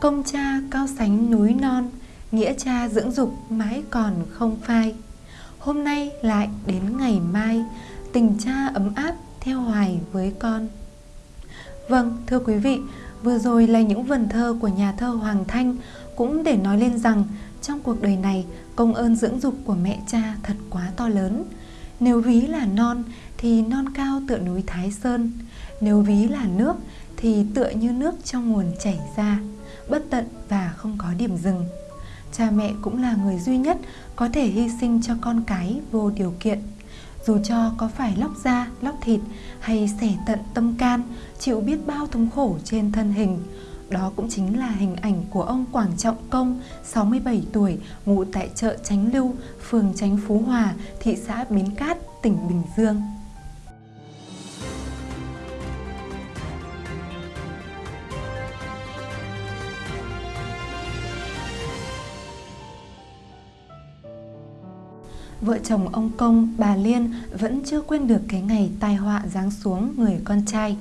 Công cha cao sánh núi non Nghĩa cha dưỡng dục mãi còn không phai. Hôm nay lại đến ngày mai Tình cha ấm áp theo hoài với con. Vâng, thưa quý vị Vừa rồi là những vần thơ của nhà thơ Hoàng Thanh Cũng để nói lên rằng Trong cuộc đời này Công ơn dưỡng dục của mẹ cha thật quá to lớn. Nếu ví là non Thì non cao tựa núi Thái Sơn Nếu ví là nước Thì tựa như nước trong nguồn chảy ra. Bất tận và không có điểm dừng Cha mẹ cũng là người duy nhất Có thể hy sinh cho con cái vô điều kiện dù cho có phải lóc da, lóc thịt hay xẻ tận tâm can, chịu biết bao thống khổ trên thân hình. Đó cũng chính là hình ảnh của ông Quảng Trọng Công, 67 tuổi, ngụ tại chợ Chánh Lưu, phường Chánh Phú Hòa, thị xã Bến Cát, tỉnh Bình Dương. Vợ chồng ông Công, bà Liên vẫn chưa quên được cái ngày tai họa giáng xuống người con trai.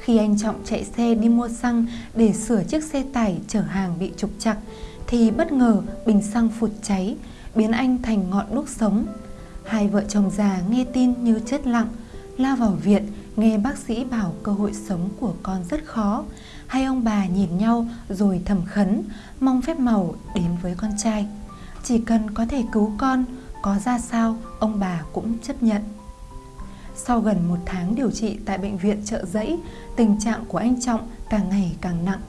Khi anh Trọng chạy xe đi mua xăng để sửa chiếc xe tải chở hàng bị trục chặt, thì bất ngờ bình xăng phụt cháy, biến anh thành ngọn đuốc sống. Hai vợ chồng già nghe tin như chết lặng, lao vào viện nghe bác sĩ bảo cơ hội sống của con rất khó. Hai ông bà nhìn nhau rồi thầm khấn, mong phép màu đến với con trai. Chỉ cần có thể cứu con, có ra sao ông bà cũng chấp nhận. Sau gần một tháng điều trị tại bệnh viện trợ giấy, tình trạng của anh Trọng càng ngày càng nặng.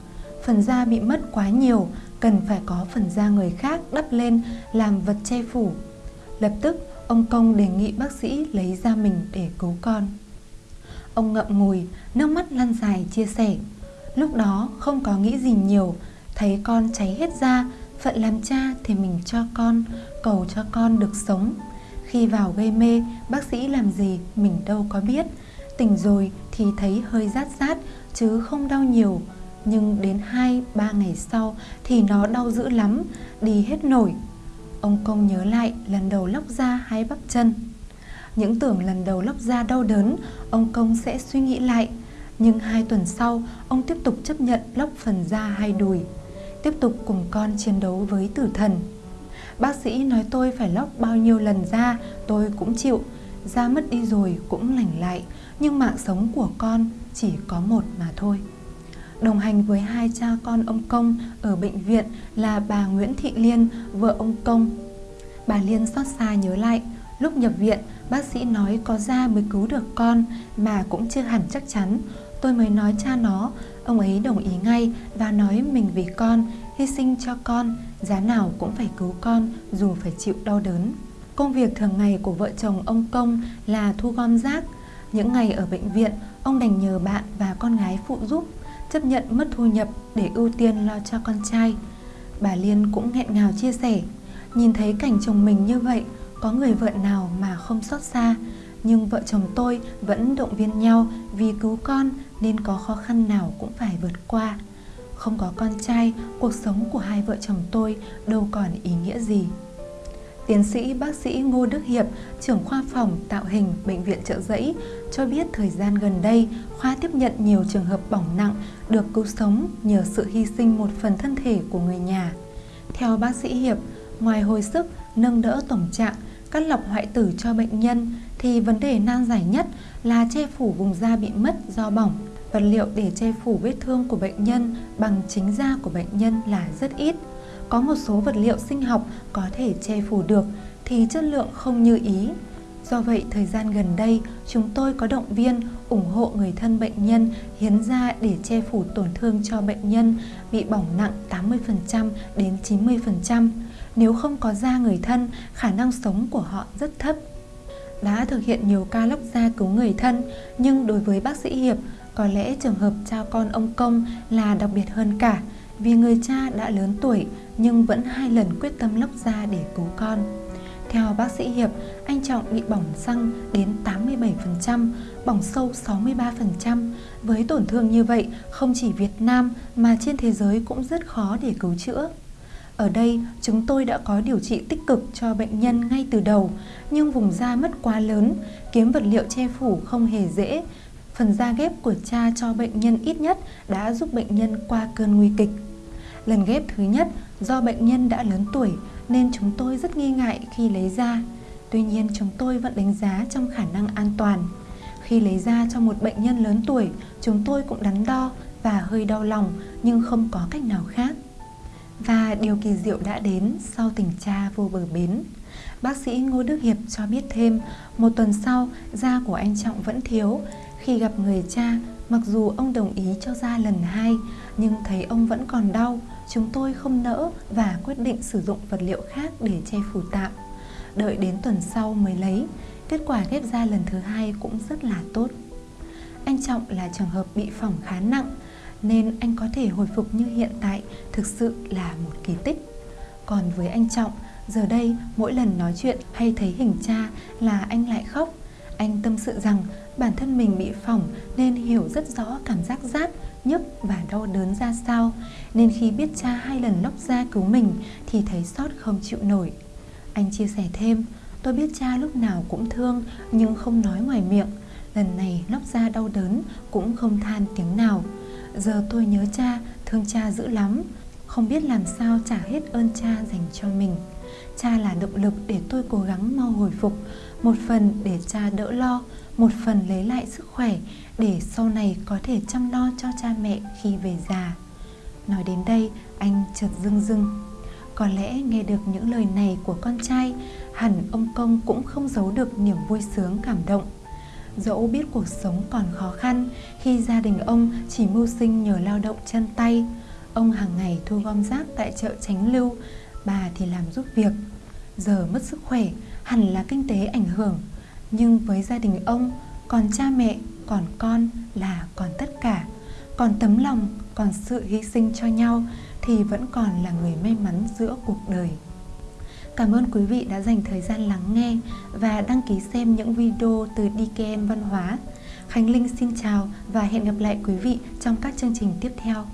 Phần da bị mất quá nhiều, cần phải có phần da người khác đắp lên làm vật che phủ. Lập tức, ông Công đề nghị bác sĩ lấy da mình để cứu con. Ông ngậm ngùi, nước mắt lăn dài chia sẻ. Lúc đó không có nghĩ gì nhiều, thấy con cháy hết da, phận làm cha thì mình cho con, cầu cho con được sống. Khi vào gây mê, bác sĩ làm gì mình đâu có biết. Tỉnh rồi thì thấy hơi rát rát chứ không đau nhiều. Nhưng đến 2-3 ngày sau thì nó đau dữ lắm, đi hết nổi. Ông Công nhớ lại lần đầu lóc da hay bắp chân. Những tưởng lần đầu lóc da đau đớn, ông Công sẽ suy nghĩ lại. Nhưng hai tuần sau, ông tiếp tục chấp nhận lóc phần da hai đùi. Tiếp tục cùng con chiến đấu với tử thần. Bác sĩ nói tôi phải lóc bao nhiêu lần da tôi cũng chịu. Da mất đi rồi cũng lành lại Nhưng mạng sống của con chỉ có một mà thôi. Đồng hành với hai cha con ông Công ở bệnh viện là bà Nguyễn Thị Liên, vợ ông Công. Bà Liên xót xa nhớ lại Lúc nhập viện, bác sĩ nói có da mới cứu được con Mà cũng chưa hẳn chắc chắn. Tôi mới nói cha nó Ông ấy đồng ý ngay và nói mình vì con hy sinh cho con, giá nào cũng phải cứu con dù phải chịu đau đớn. Công việc thường ngày của vợ chồng ông Công là thu gom rác. Những ngày ở bệnh viện, ông đành nhờ bạn và con gái phụ giúp, chấp nhận mất thu nhập để ưu tiên lo cho con trai. Bà Liên cũng nghẹn ngào chia sẻ, nhìn thấy cảnh chồng mình như vậy, có người vợ nào mà không xót xa, nhưng vợ chồng tôi vẫn động viên nhau vì cứu con nên có khó khăn nào cũng phải vượt qua. Không có con trai, cuộc sống của hai vợ chồng tôi đâu còn ý nghĩa gì. Tiến sĩ bác sĩ Ngô Đức Hiệp, trưởng khoa phòng tạo hình Bệnh viện trợ giấy, cho biết thời gian gần đây, khoa tiếp nhận nhiều trường hợp bỏng nặng được cứu sống nhờ sự hy sinh một phần thân thể của người nhà. Theo bác sĩ Hiệp, ngoài hồi sức, nâng đỡ tổng trạng, cắt lọc hoại tử cho bệnh nhân, thì vấn đề nan giải nhất là che phủ vùng da bị mất do bỏng vật liệu để che phủ vết thương của bệnh nhân bằng chính da của bệnh nhân là rất ít. Có một số vật liệu sinh học có thể che phủ được thì chất lượng không như ý. Do vậy, thời gian gần đây, chúng tôi có động viên ủng hộ người thân bệnh nhân hiến da để che phủ tổn thương cho bệnh nhân bị bỏng nặng 80% đến 90%. Nếu không có da người thân, khả năng sống của họ rất thấp. Đã thực hiện nhiều ca lóc da cứu người thân, nhưng đối với bác sĩ Hiệp, có lẽ trường hợp cha con ông Công là đặc biệt hơn cả vì người cha đã lớn tuổi nhưng vẫn hai lần quyết tâm lóc da để cứu con. Theo bác sĩ Hiệp, anh Trọng bị bỏng xăng đến 87%, bỏng sâu 63%. Với tổn thương như vậy, không chỉ Việt Nam mà trên thế giới cũng rất khó để cứu chữa. Ở đây, chúng tôi đã có điều trị tích cực cho bệnh nhân ngay từ đầu, nhưng vùng da mất quá lớn, kiếm vật liệu che phủ không hề dễ, phần da ghép của cha cho bệnh nhân ít nhất đã giúp bệnh nhân qua cơn nguy kịch. Lần ghép thứ nhất do bệnh nhân đã lớn tuổi nên chúng tôi rất nghi ngại khi lấy ra. Tuy nhiên chúng tôi vẫn đánh giá trong khả năng an toàn. Khi lấy ra cho một bệnh nhân lớn tuổi, chúng tôi cũng đắn đo và hơi đau lòng nhưng không có cách nào khác. Và điều kỳ diệu đã đến sau tình cha vô bờ bến. Bác sĩ Ngô Đức Hiệp cho biết thêm, một tuần sau, da của anh Trọng vẫn thiếu. Khi gặp người cha, mặc dù ông đồng ý cho ra lần hai, nhưng thấy ông vẫn còn đau, chúng tôi không nỡ và quyết định sử dụng vật liệu khác để che phủ tạm. Đợi đến tuần sau mới lấy, kết quả ghép da lần thứ hai cũng rất là tốt. Anh Trọng là trường hợp bị phỏng khá nặng, nên anh có thể hồi phục như hiện tại thực sự là một kỳ tích. Còn với anh Trọng, giờ đây mỗi lần nói chuyện hay thấy hình cha là anh lại khóc. Anh tâm sự rằng bản thân mình bị phỏng nên hiểu rất rõ cảm giác rát, nhức và đau đớn ra sao. Nên khi biết cha hai lần lóc da cứu mình thì thấy sót không chịu nổi. Anh chia sẻ thêm, tôi biết cha lúc nào cũng thương nhưng không nói ngoài miệng. Lần này lóc da đau đớn cũng không than tiếng nào. Giờ tôi nhớ cha, thương cha dữ lắm. Không biết làm sao trả hết ơn cha dành cho mình. Cha là động lực để tôi cố gắng mau hồi phục. Một phần để cha đỡ lo Một phần lấy lại sức khỏe Để sau này có thể chăm lo cho cha mẹ khi về già. Nói đến đây anh chợt rưng rưng. Có lẽ nghe được những lời này của con trai Hẳn ông Công cũng không giấu được niềm vui sướng cảm động. Dẫu biết cuộc sống còn khó khăn khi gia đình ông chỉ mưu sinh nhờ lao động chân tay, ông hàng ngày thu gom rác tại chợ Tránh Lưu, bà thì làm giúp việc. Giờ mất sức khỏe, hẳn là kinh tế ảnh hưởng, nhưng với gia đình ông, còn cha mẹ, còn con là còn tất cả. Còn tấm lòng, còn sự hy sinh cho nhau thì vẫn còn là người may mắn giữa cuộc đời. Cảm ơn quý vị đã dành thời gian lắng nghe và đăng ký xem những video từ DKN Văn hóa. Khánh Linh xin chào và hẹn gặp lại quý vị trong các chương trình tiếp theo.